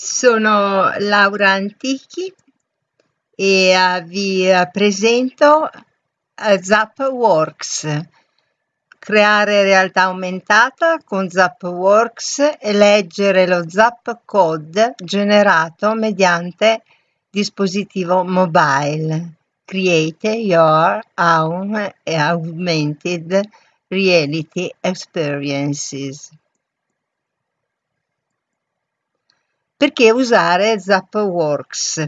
Sono Laura Antichi e uh, vi presento uh, Zapworks. Creare realtà aumentata con Zapworks e leggere lo Zap Code generato mediante dispositivo mobile. Create your own augmented reality experiences. Perché usare Zapworks?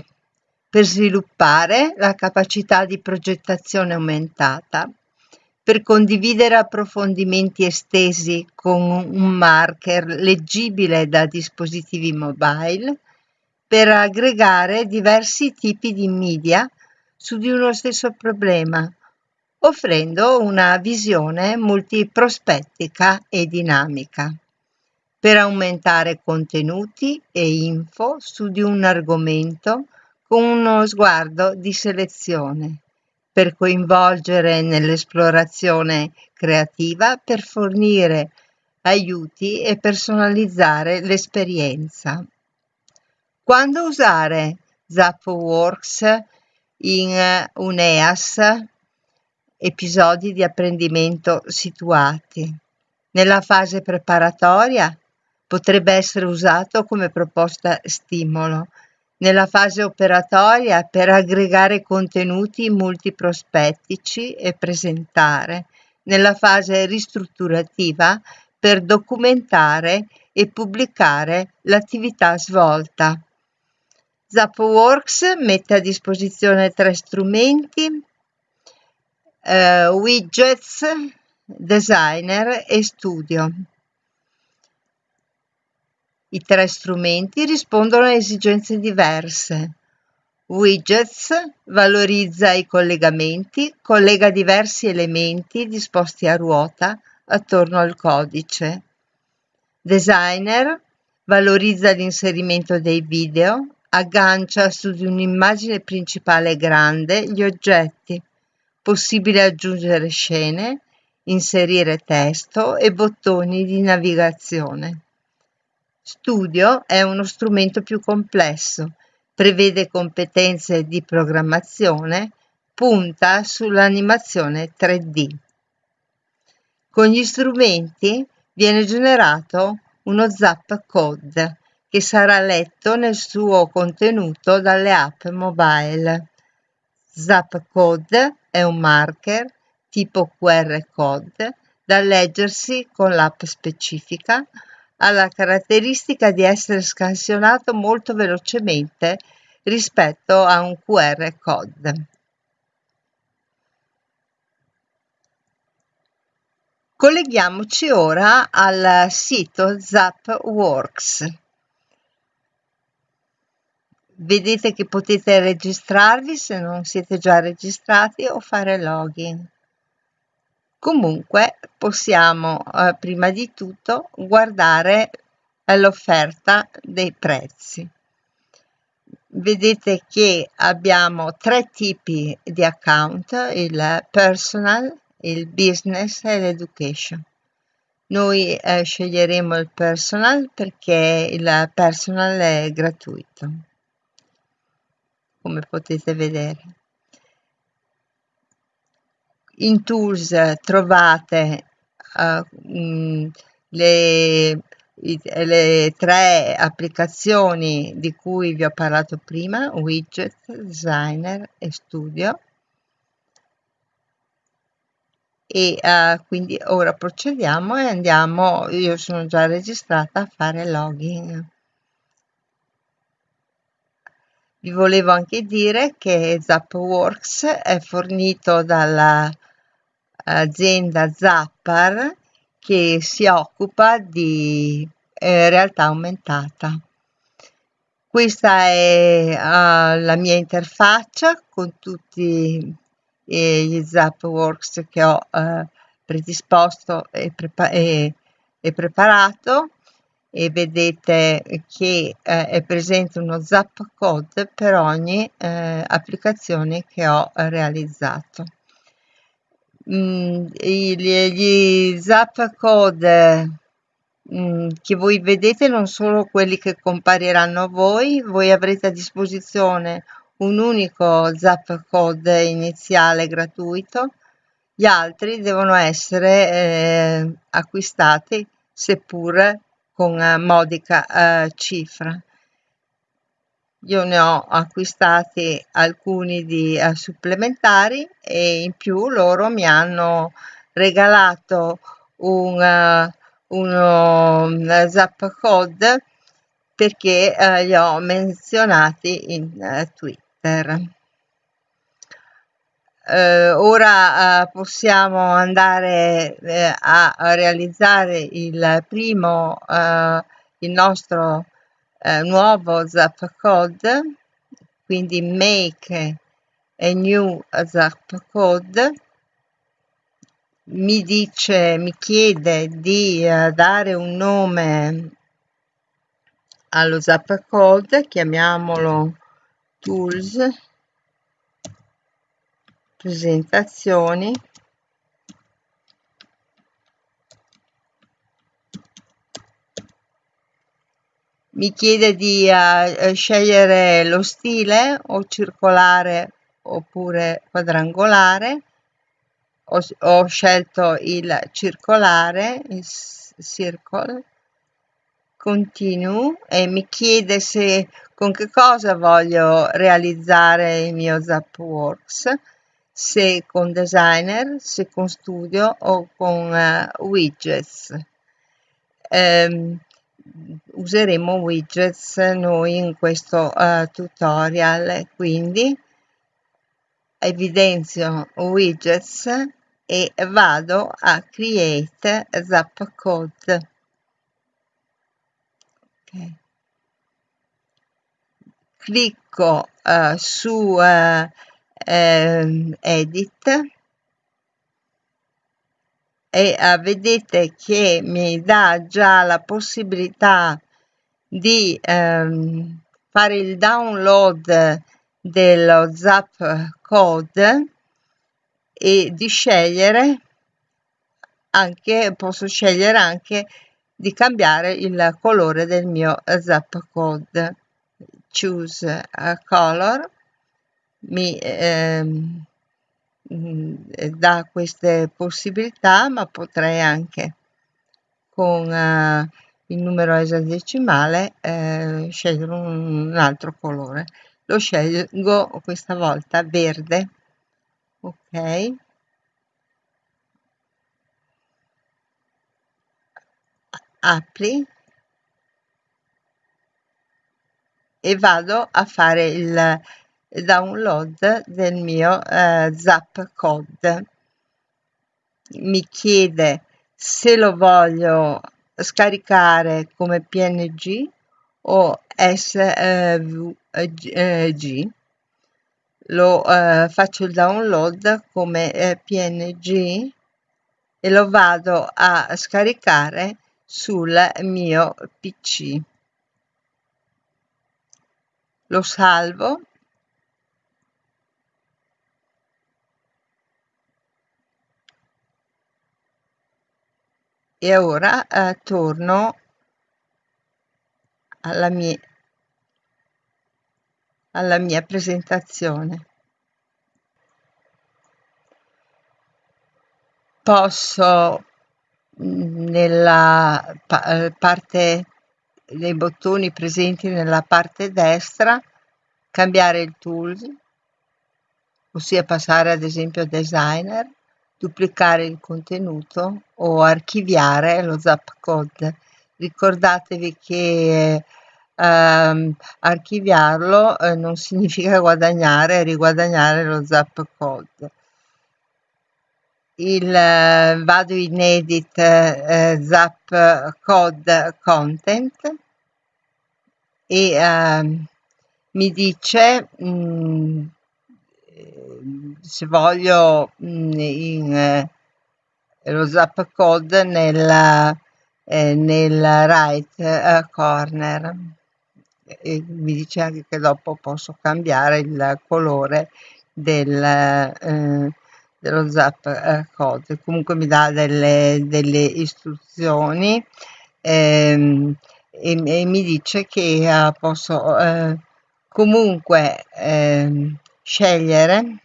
Per sviluppare la capacità di progettazione aumentata, per condividere approfondimenti estesi con un marker leggibile da dispositivi mobile, per aggregare diversi tipi di media su di uno stesso problema, offrendo una visione multiprospettica e dinamica per aumentare contenuti e info su di un argomento con uno sguardo di selezione, per coinvolgere nell'esplorazione creativa, per fornire aiuti e personalizzare l'esperienza. Quando usare Zapworks in un EAS, episodi di apprendimento situati. Nella fase preparatoria Potrebbe essere usato come proposta stimolo nella fase operatoria per aggregare contenuti multiprospettici e presentare, nella fase ristrutturativa per documentare e pubblicare l'attività svolta. Zapworks mette a disposizione tre strumenti, eh, widgets, designer e studio. I tre strumenti rispondono a esigenze diverse. Widgets valorizza i collegamenti, collega diversi elementi disposti a ruota attorno al codice. Designer valorizza l'inserimento dei video, aggancia su di un'immagine principale grande gli oggetti. Possibile aggiungere scene, inserire testo e bottoni di navigazione. Studio è uno strumento più complesso, prevede competenze di programmazione, punta sull'animazione 3D. Con gli strumenti viene generato uno Zap Code che sarà letto nel suo contenuto dalle app mobile. Zap Code è un marker tipo QR code da leggersi con l'app specifica ha la caratteristica di essere scansionato molto velocemente rispetto a un QR code. Colleghiamoci ora al sito Zapworks. Vedete che potete registrarvi se non siete già registrati o fare login. Comunque possiamo eh, prima di tutto guardare l'offerta dei prezzi. Vedete che abbiamo tre tipi di account, il personal, il business e l'education. Noi eh, sceglieremo il personal perché il personal è gratuito, come potete vedere in Tools trovate uh, mh, le, le tre applicazioni di cui vi ho parlato prima, Widget, Designer e Studio. E uh, quindi ora procediamo e andiamo, io sono già registrata a fare login. Vi volevo anche dire che Zapworks è fornito dalla azienda Zappar che si occupa di eh, realtà aumentata. Questa è uh, la mia interfaccia con tutti eh, gli Zapworks che ho uh, predisposto e, prepa- e, e, preparato e vedete che eh, è presente uno zap code per ogni eh, applicazione che ho realizzato mh, gli, gli zap code mm, che voi vedete non sono quelli che compariranno a voi, voi avrete a disposizione un unico zap code iniziale gratuito, gli altri devono essere eh, acquistati seppur con eh, modica eh, cifra. Io ne ho acquistati alcuni di eh, supplementari e in più loro mi hanno regalato un, uh, uno un zap code perché uh, li ho menzionati in uh, Twitter. Ora possiamo andare a realizzare il primo, il nostro nuovo zap code, quindi make a new zap code. Mi dice, mi chiede di uh, dare un nome allo zap code, chiamiamolo tools, presentazioni, mi chiede di uh, scegliere lo stile o circolare oppure quadrangolare. Ho, ho scelto il circolare, il circle, continue e mi chiede se con che cosa voglio realizzare il mio Zapworks, se con Designer, se con Studio o con uh, Widgets. Um, useremo widgets noi in questo uh, tutorial quindi evidenzio widgets e vado a create zap code okay. clicco uh, su uh, uh, edit e uh, vedete che mi dà già la possibilità di um, fare il download dello zap code e di scegliere anche, posso scegliere anche di cambiare il colore del mio zap code. Choose color mi ehm, dà queste possibilità, ma potrei anche con uh, il numero esadecimale eh, scegliere un altro colore. Lo scelgo questa volta verde. Ok. Apri. E vado a fare il download del mio eh, zap code. Mi chiede se lo voglio scaricare come png o svg lo eh, faccio il download come eh, png e lo vado a scaricare sul mio pc lo salvo e ora eh, torno alla mia alla mia presentazione. Posso mm, nella eh, parte dei bottoni presenti nella parte destra cambiare il tool, ossia passare ad esempio a designer, duplicare il contenuto o archiviare lo zap code. Ricordatevi che ehm, archiviarlo eh, non significa guadagnare e riguadagnare lo zap code. Il, eh, vado in edit eh, zap code content e ehm, mi dice mh, mm, se voglio mm, in, eh, lo zap code nel, eh, nel right eh, corner. E mi dice anche che dopo posso cambiare il colore del, eh, dello zap eh, code. Comunque mi dà delle, delle istruzioni ehm, e, e, mi dice che uh, posso comunque uh, scegliere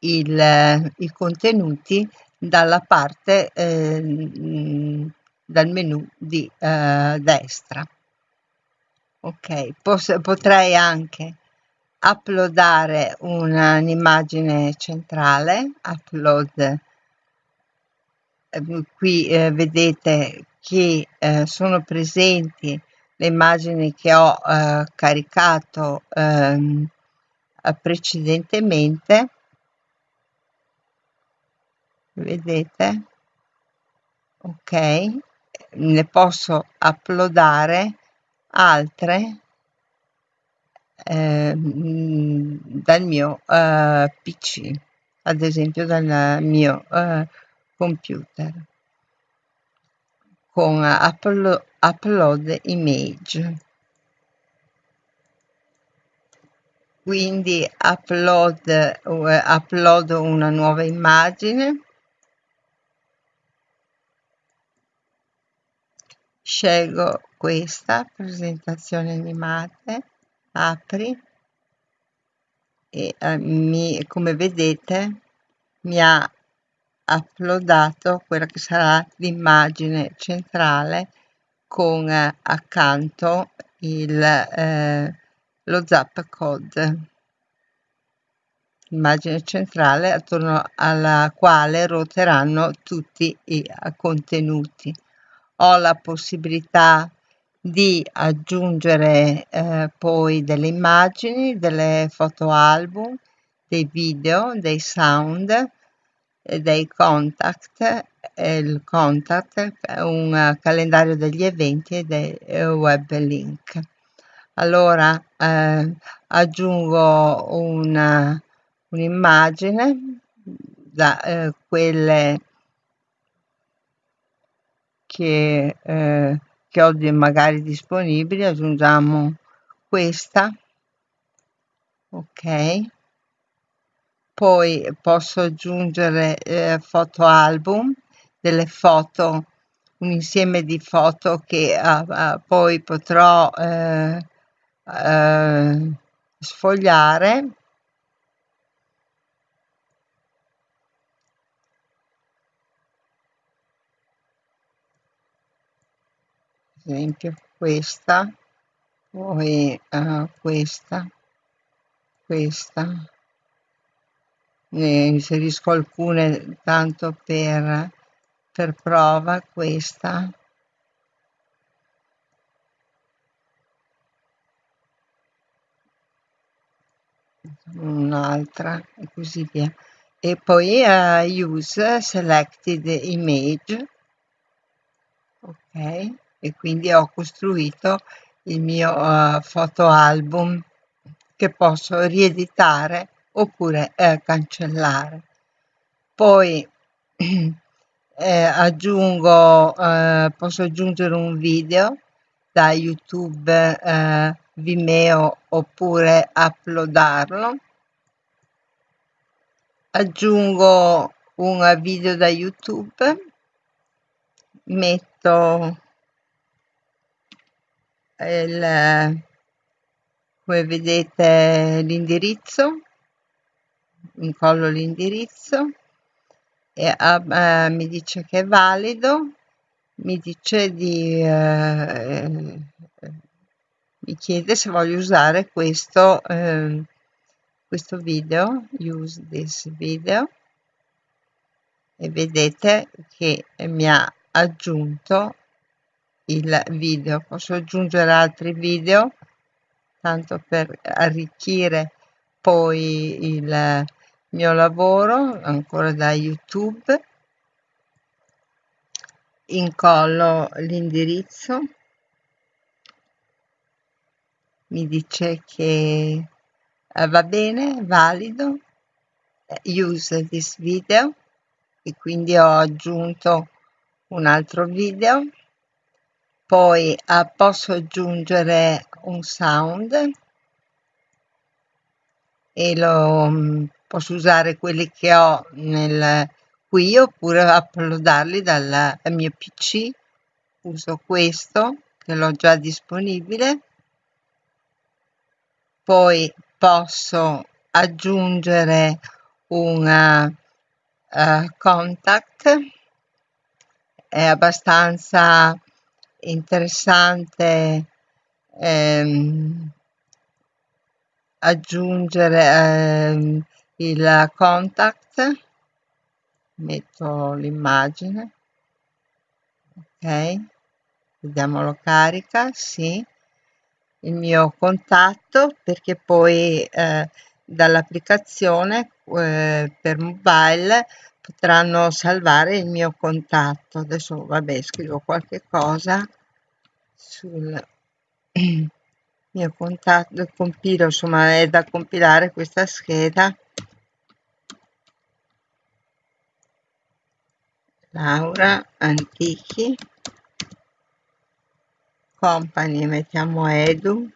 il, i contenuti dalla parte ehm, dal menu di destra. Ok Pos potrei anche uploadare un'immagine centrale upload Ehm, qui eh, vedete che eh, sono presenti le immagini che ho eh, caricato ehm, precedentemente. Vedete? Ok. Ne posso uploadare altre eh, dal mio eh, pc ad esempio dal mio eh, computer con upload, upload image quindi upload, uh, upload una nuova immagine. Scelgo questa presentazione animate apri. E uh, mi, come vedete mi ha uploadato quella che sarà l'immagine centrale con eh, accanto il, eh, lo zap code. Immagine centrale attorno alla quale ruoteranno tutti i contenuti. Ho la possibilità di aggiungere eh, poi delle immagini delle foto album dei video dei sound dei contact, il contact un calendario degli eventi e dei web link. Allora eh, aggiungo una, un'immagine da eh, quelle che, eh, che ho magari disponibili, aggiungiamo questa, ok? Poi posso aggiungere eh, foto album, delle foto, un insieme di foto che uh, uh, poi potrò uh, sfogliare. Esempio questa, poi questa, questa ne inserisco alcune tanto per, per prova questa un'altra e così via e poi uh, use selected image ok e quindi ho costruito il mio uh, foto album che posso rieditare oppure eh, cancellare. Poi eh, aggiungo, eh, posso aggiungere un video da YouTube, eh, Vimeo oppure uploadarlo. Aggiungo un video da YouTube, metto il, come vedete l'indirizzo. Incollo l'indirizzo. E uh, mi dice che è valido. Mi dice di uh, mi chiede se voglio usare questo uh, questo video use this video. E vedete che mi ha aggiunto il video. Posso aggiungere altri video? Tanto per arricchire poi il mio lavoro ancora da youtube. Incollo l'indirizzo mi dice che eh, va bene valido use this video e quindi ho aggiunto un altro video. Poi eh, posso aggiungere un sound e lo mm, posso usare quelli che ho nel qui oppure uploadarli dal mio pc uso questo che l'ho già disponibile poi posso aggiungere una uh, contact. È abbastanza interessante ehm, aggiungere ehm, il contact. Metto l'immagine. Ok. Vediamolo carica sì il mio contatto perché poi eh, dall'applicazione eh, per mobile potranno salvare il mio contatto. Adesso vabbè scrivo qualche cosa sul mio contatto compilo insomma è da compilare questa scheda. Laura Antichi company mettiamo edu.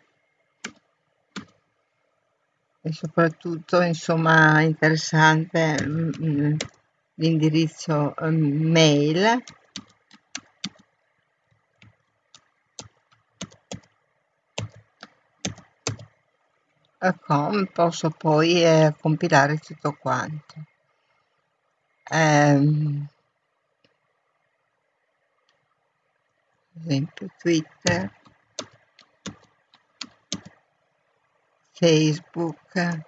E soprattutto insomma interessante mm, mm, l'indirizzo mm, mail. Com posso poi eh, compilare tutto quanto. Ehm, esempio Twitter, Facebook,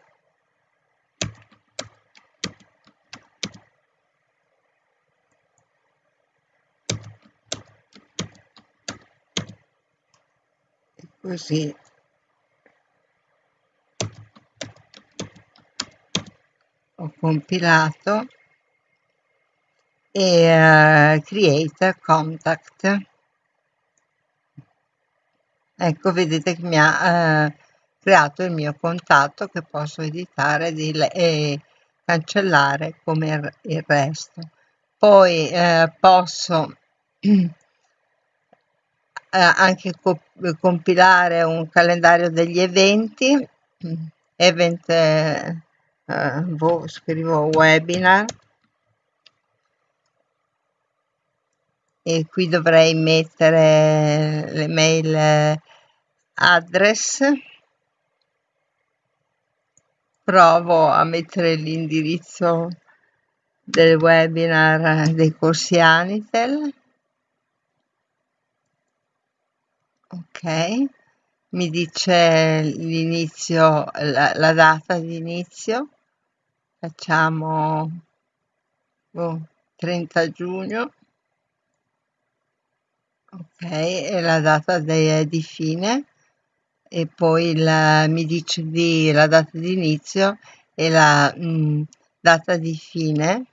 e così. Ho compilato e uh, create contact ecco vedete che mi ha eh, creato il mio contatto che posso editare e cancellare come il resto. Poi eh, posso eh, anche co compilare un calendario degli eventi. Event eh, boh, scrivo webinar e qui dovrei mettere le mail address. Provo a mettere l'indirizzo del webinar dei corsi Anitel. Ok. Mi dice l'inizio la, la, data di inizio. Facciamo oh, 30 giugno ok e la data de, di fine e poi il, mi dice di, la data di inizio e la mh, mm, data di fine.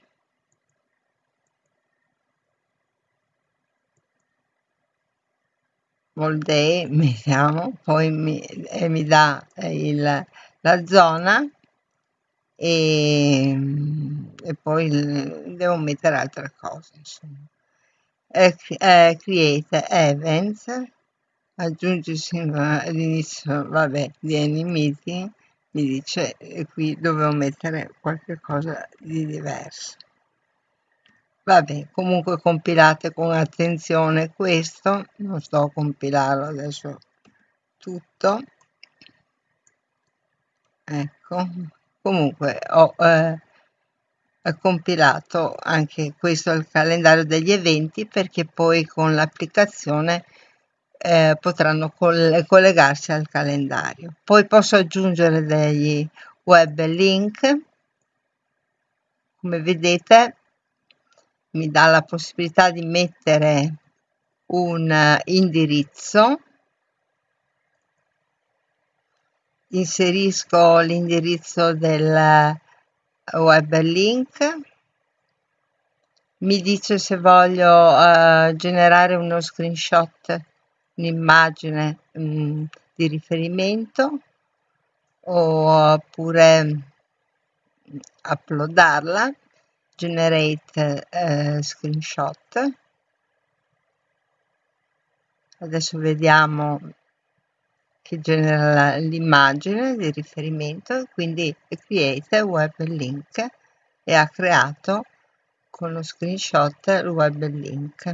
All day mettiamo poi mi, eh, mi dà il, la zona e, e poi il, devo mettere altre cose insomma eh, create events aggiungersi all'inizio vabbè di any meeting mi dice qui dovevo mettere qualche cosa di diverso. Vabbè comunque compilate con attenzione questo non sto a compilarlo adesso tutto. Ecco comunque ho eh, compilato anche questo il calendario degli eventi perché poi con l'applicazione eh, potranno coll collegarsi al calendario. Poi posso aggiungere degli web link. Come vedete mi dà la possibilità di mettere un indirizzo. Inserisco l'indirizzo del web link. Mi dice se voglio uh, generare uno screenshot un'immagine mm, di riferimento oppure mm, uploadarla. Generate uh, screenshot. Adesso vediamo che genera l'immagine di riferimento, quindi create web link e ha creato con lo screenshot il web link.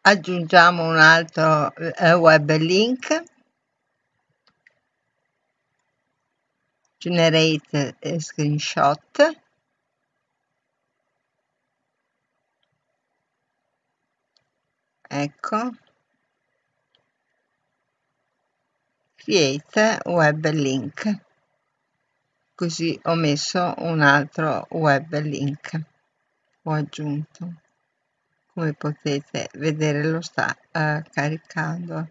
Aggiungiamo un altro eh, web link, generate eh, screenshot ecco. Create web link. Così ho messo un altro web link. Ho aggiunto. Come potete vedere lo sta uh, caricando.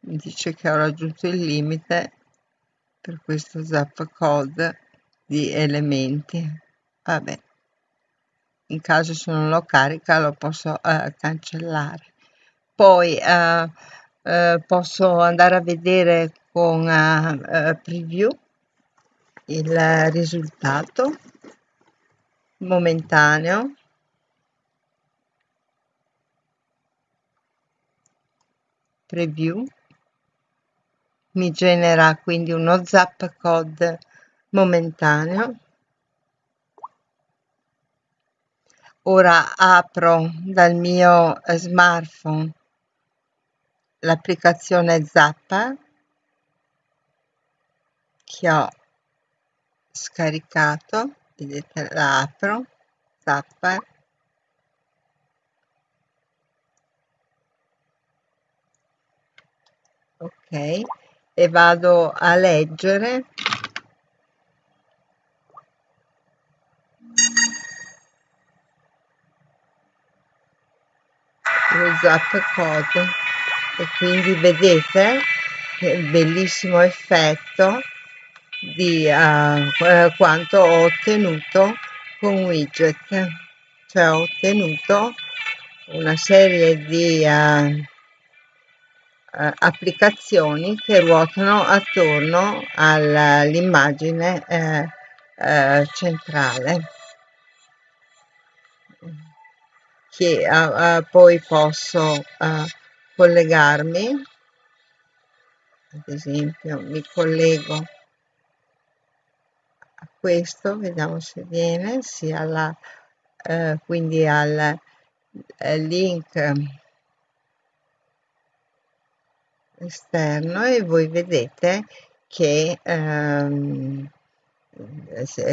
Mi dice che ho raggiunto il limite per questo zap code di elementi vabbè. In caso se non lo carica lo posso uh, cancellare. Poi uh, uh, posso andare a vedere con preview il risultato momentaneo. Preview. Mi genera quindi uno zap code momentaneo ora apro dal mio smartphone l'applicazione Zappa che ho scaricato vedete la apro Zappa. Ok e vado a leggere zap code e quindi vedete che bellissimo effetto di uh, quanto ho ottenuto con widget. Cioè ho ottenuto una serie di uh, applicazioni che ruotano attorno all'immagine centrale che poi posso collegarmi. Ad esempio mi collego a questo vediamo se viene sia alla eh, quindi al eh, link esterno e voi vedete che ehm,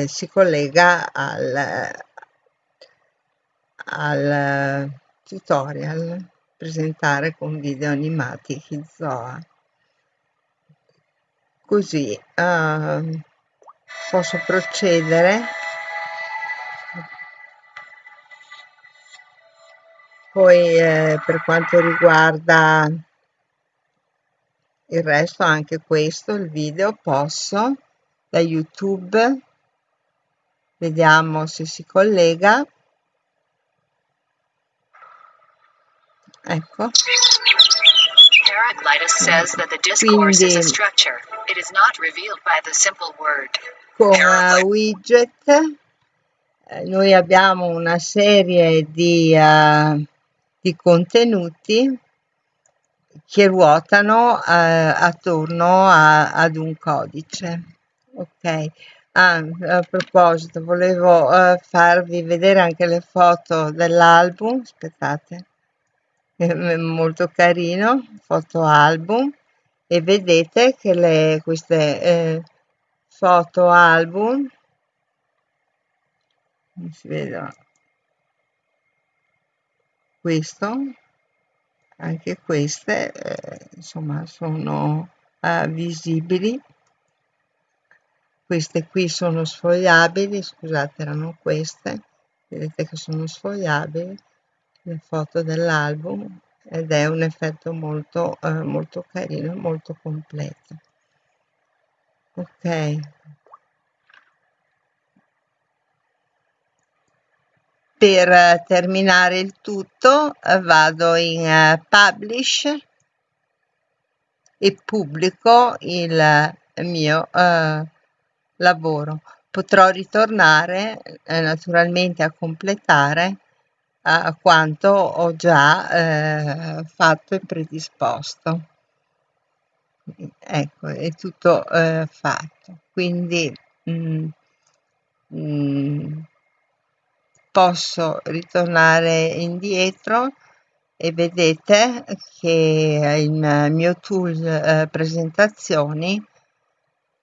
si collega al, al tutorial presentare con video animati Kizoa. Così uh, posso procedere. Poi eh, per quanto riguarda il resto anche questo il video posso da youtube. Vediamo se si collega ecco says that the discourse is a structure. It is not revealed by the simple word. Con widget eh, noi abbiamo una serie di, uh, di contenuti che ruotano uh, attorno a, ad un codice. Ok, ah, a proposito, volevo farvi vedere anche le foto dell'album. Aspettate molto carino foto album. E vedete che le, queste eh, foto album si vede questo anche queste eh, insomma sono eh, visibili. Queste qui sono sfogliabili scusate erano queste. Vedete che sono sfogliabili le foto dell'album ed è un effetto molto eh, molto carino molto completo. Ok. Per terminare il tutto vado in uh, publish e pubblico il mio uh, lavoro. Potrò ritornare eh, naturalmente a completare a quanto ho già eh, fatto e predisposto. Ecco è tutto eh, fatto. Quindi mh, mm, mh, mm, posso ritornare indietro e vedete che il mio tool eh, presentazioni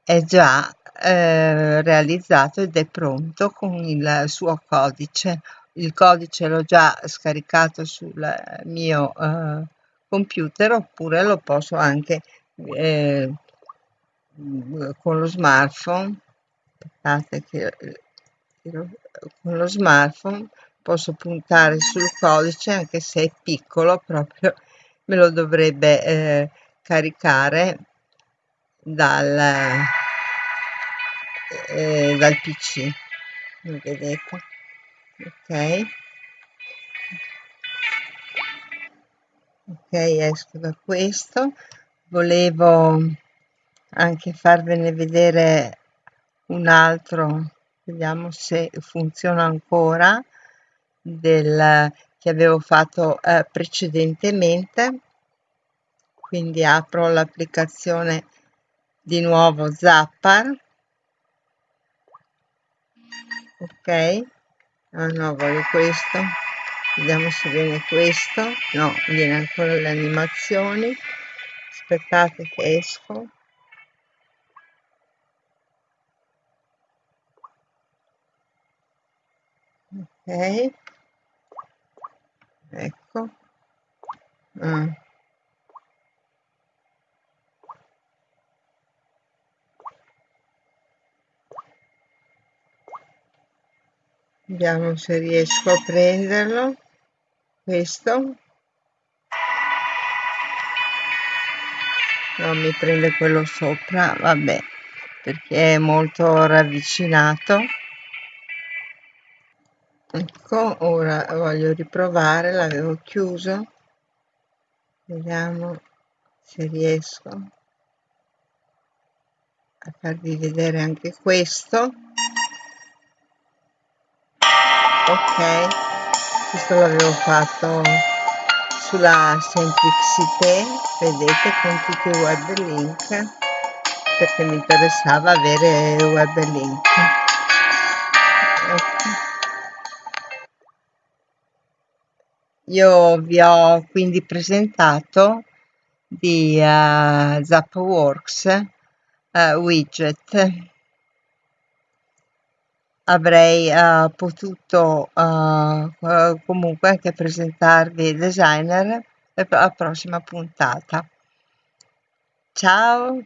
è già eh, realizzato ed è pronto con il suo codice il codice l'ho già scaricato sul mio eh, computer oppure lo posso anche eh, con lo smartphone. Aspettate che con lo smartphone posso puntare sul codice anche se è piccolo proprio me lo dovrebbe eh, caricare dal, eh, dal pc vedete ok. Ok esco da questo. Volevo anche farvene vedere un altro. Vediamo se funziona ancora del che avevo fatto eh, precedentemente. Quindi apro l'applicazione di nuovo Zappar. Ok ah no voglio questo. Vediamo se viene questo. No viene ancora le animazioni. Aspettate che esco. Ok. Ecco. Ah. Vediamo se riesco a prenderlo. Questo. Non mi prende quello sopra vabbè perché è molto ravvicinato. Ecco ora voglio riprovare l'avevo chiuso. Vediamo se riesco a farvi vedere anche questo ok questo l'avevo fatto sulla Semplixité vedete con tutti i web link perché mi interessava avere web link ecco. Io vi ho quindi presentato di uh, Zapworks uh, widget. Avrei uh, potuto uh, comunque anche presentarvi designer la prossima puntata. Ciao!